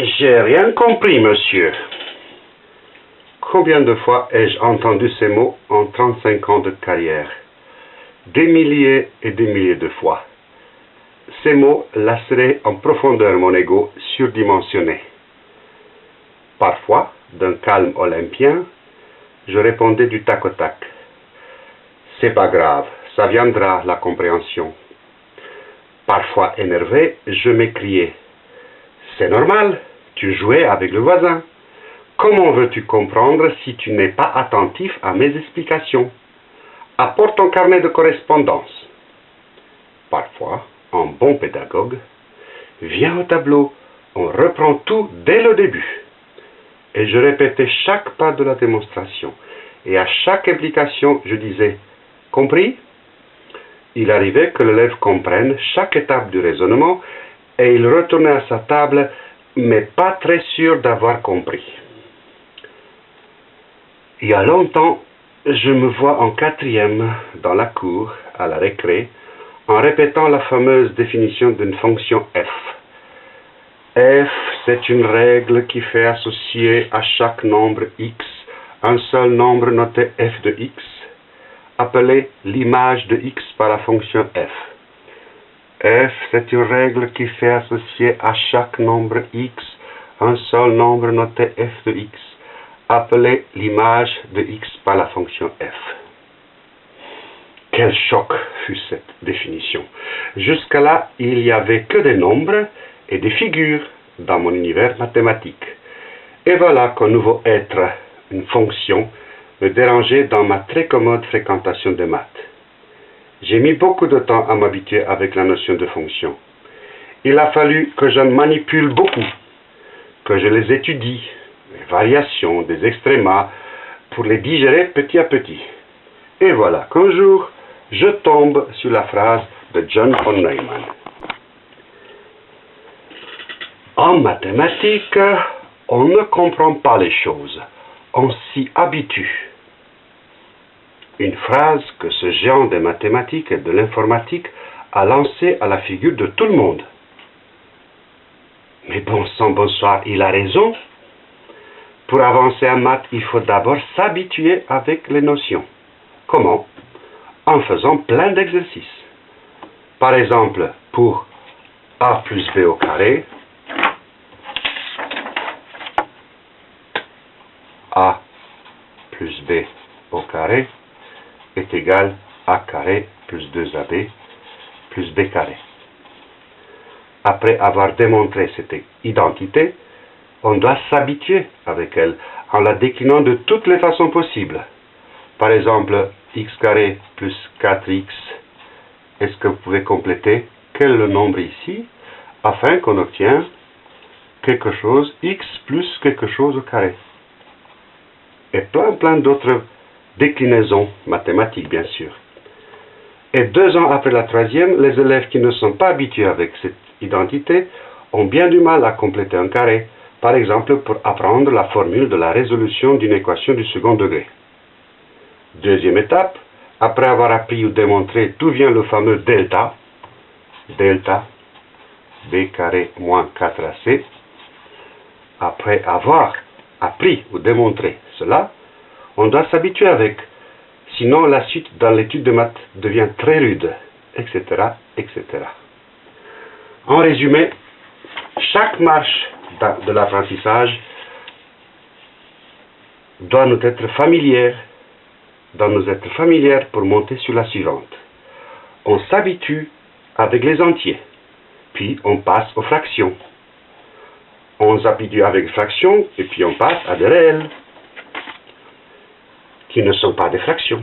J'ai rien compris, monsieur. Combien de fois ai-je entendu ces mots en 35 ans de carrière? Des milliers et des milliers de fois. Ces mots laceraient en profondeur mon ego surdimensionné. Parfois, d'un calme olympien, je répondais du tac au tac. C'est pas grave, ça viendra, la compréhension. Parfois énervé, je m'écriais. C'est normal, tu jouais avec le voisin. Comment veux-tu comprendre si tu n'es pas attentif à mes explications? Apporte ton carnet de correspondance. Parfois, en bon pédagogue, viens au tableau, on reprend tout dès le début. Et je répétais chaque pas de la démonstration. Et à chaque implication, je disais Compris? Il arrivait que l'élève comprenne chaque étape du raisonnement et il retournait à sa table, mais pas très sûr d'avoir compris. Il y a longtemps, je me vois en quatrième dans la cour, à la récré, en répétant la fameuse définition d'une fonction f. f, c'est une règle qui fait associer à chaque nombre x un seul nombre noté f de x, appelé l'image de x par la fonction f. f, c'est une règle qui fait associer à chaque nombre x un seul nombre noté f de x, appelé l'image de x par la fonction f. Quel choc fut cette définition. Jusqu'à là, il n'y avait que des nombres et des figures dans mon univers mathématique. Et voilà qu'un nouveau être, une fonction, me dérangeait dans ma très commode fréquentation des maths. J'ai mis beaucoup de temps à m'habituer avec la notion de fonction. Il a fallu que je manipule beaucoup, que je les étudie, les variations, des extrémas, pour les digérer petit à petit. Et voilà qu'un jour, je tombe sur la phrase de John von Neumann. En mathématiques, on ne comprend pas les choses, on s'y habitue. Une phrase que ce géant des mathématiques et de l'informatique a lancée à la figure de tout le monde. Mais bon sang, bonsoir, il a raison. Pour avancer en maths, il faut d'abord s'habituer avec les notions. Comment? En faisant plein d'exercices. Par exemple, pour a plus b au carré, a plus b au carré est égal à a carré plus 2ab plus b carré. Après avoir démontré cette identité, on doit s'habituer avec elle en la déclinant de toutes les façons possibles. Par exemple, x carré plus 4x, est-ce que vous pouvez compléter quel est le nombre ici afin qu'on obtienne quelque chose, x plus quelque chose carré? Et plein plein d'autres déclinaisons mathématiques, bien sûr. Et deux ans après la troisième, les élèves qui ne sont pas habitués avec cette identité ont bien du mal à compléter un carré, par exemple pour apprendre la formule de la résolution d'une équation du second degré. Deuxième étape, après avoir appris ou démontré d'où vient le fameux delta, delta b carré moins 4ac, après avoir appris ou démontré cela, on doit s'habituer avec. Sinon, la suite dans l'étude de maths devient très rude, etc., etc. En résumé, chaque marche de l'apprentissage doit nous être familière, doit nous être familière pour monter sur la suivante. On s'habitue avec les entiers, puis on passe aux fractions. On s'habitue avec les fractions, et puis on passe à des réels qui ne sont pas des fractions,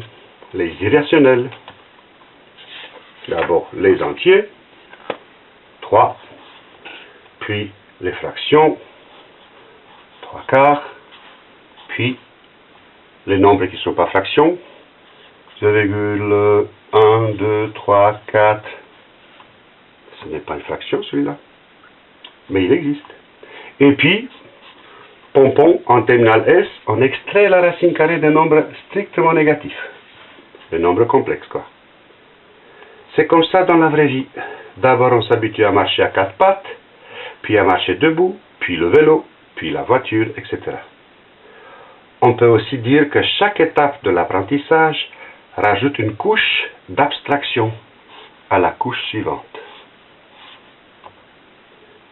les irrationnels. D'abord les entiers, 3, puis les fractions, 3 quarts, puis les nombres qui ne sont pas fractions, 0,1, 2, 3, 4. Ce n'est pas une fraction celui-là, mais il existe. Et puis, pompon en terminal S, on extrait la racine carrée d'un nombre strictement négatif. Le nombre complexe, quoi. C'est comme ça dans la vraie vie. D'abord, on s'habitue à marcher à quatre pattes, puis à marcher debout, puis le vélo, puis la voiture, etc. On peut aussi dire que chaque étape de l'apprentissage rajoute une couche d'abstraction à la couche suivante.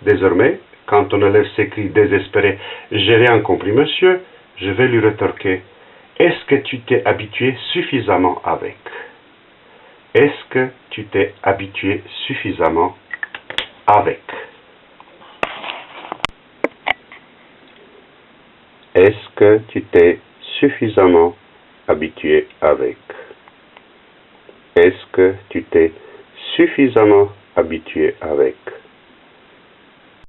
Désormais, quand on élève s'écrit désespéré « J'ai rien compris, monsieur », je vais lui rétorquer « Est-ce que tu t'es habitué suffisamment avec ?» Est-ce que tu t'es habitué suffisamment avec? Est-ce que tu t'es suffisamment habitué avec? Est-ce que tu t'es suffisamment habitué avec?